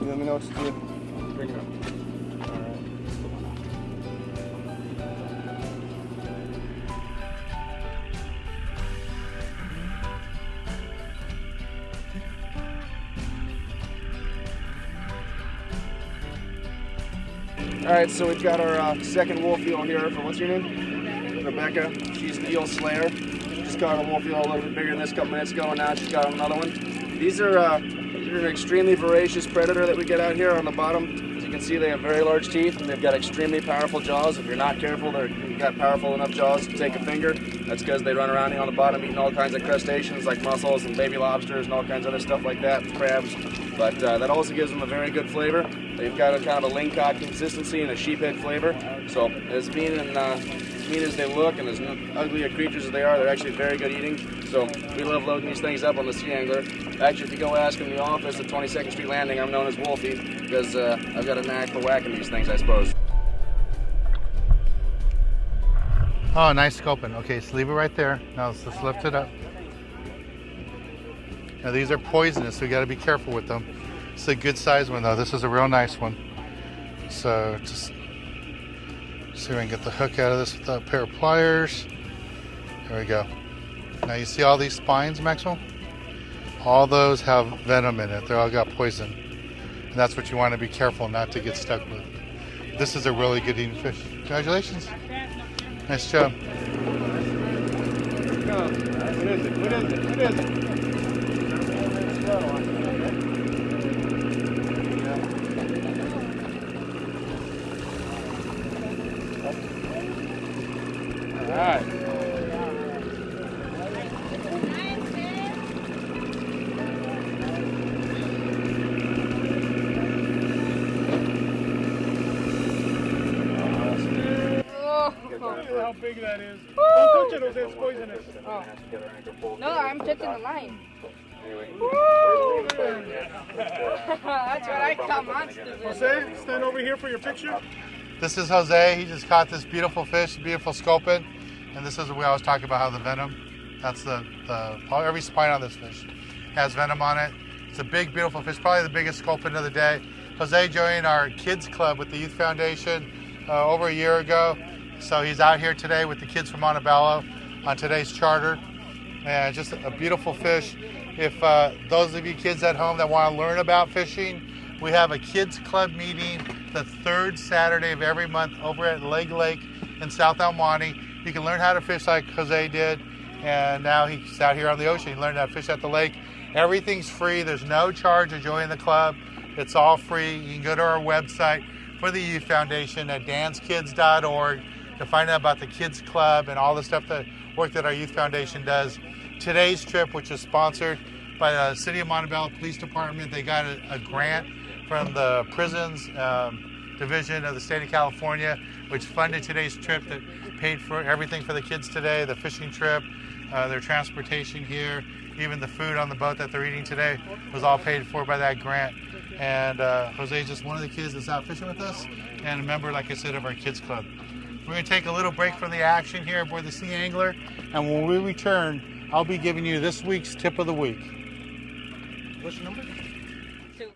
You let me know what to do. Bring it up. All right, so we've got our uh, second wolf eel here. What's your name? Rebecca. She's the eel slayer. Just caught a little bit bigger than this couple minutes ago, and now she's got another one. These are uh, these are an extremely voracious predator that we get out here on the bottom. As you can see, they have very large teeth, and they've got extremely powerful jaws. If you're not careful, they've got powerful enough jaws to take a finger. That's because they run around here on the bottom eating all kinds of crustaceans like mussels and baby lobsters and all kinds of other stuff like that, crabs. But uh, that also gives them a very good flavor. They've got a kind of a lingcod consistency and a sheephead flavor. So as mean and uh, mean as they look and as ugly a creatures as they are, they're actually very good eating. So we love loading these things up on the Sea Angler. Actually, if you go ask in the office at 22nd Street Landing, I'm known as Wolfie because uh, I've got a knack for whacking these things, I suppose. Oh, nice scoping. Okay, so leave it right there. Now let's just lift it up. Now these are poisonous, so you got to be careful with them. It's a good size one though. This is a real nice one. So just see if I can get the hook out of this with a pair of pliers. There we go. Now you see all these spines, Maxwell? All those have venom in it. They all got poison. And that's what you want to be careful not to get stuck with. This is a really good eating fish. Congratulations. Nice job. What is it? What is it? What is it? Right. Look at how big that is. Don't touch it, Jose. It's poisonous. No, I'm touching the line. That's what I call monsters. in. Jose, stand over here for your picture. This is Jose. He just caught this beautiful fish, beautiful sculpin. And this is we always talk about how the venom, that's the, the every spine on this fish has venom on it. It's a big, beautiful fish, probably the biggest sculpin of the day. Jose joined our kids club with the Youth Foundation uh, over a year ago. So he's out here today with the kids from Montebello on today's charter. And just a beautiful fish. If uh, those of you kids at home that want to learn about fishing, we have a kids club meeting the third Saturday of every month over at Legg Lake in South El You can learn how to fish like Jose did, and now he's out here on the ocean. He learned how to fish at the lake. Everything's free. There's no charge to join the club. It's all free. You can go to our website for the Youth Foundation at danskids.org to find out about the kids club and all the stuff that work that our Youth Foundation does. Today's trip, which is sponsored by the City of Montebello Police Department, they got a, a grant from the prisons um, division of the state of California, which funded today's trip that paid for everything for the kids today, the fishing trip, uh, their transportation here, even the food on the boat that they're eating today was all paid for by that grant. And uh, is just one of the kids that's out fishing with us and a member, like I said, of our kids club. We're to take a little break from the action here aboard the Sea Angler, and when we return, I'll be giving you this week's tip of the week. What's your number?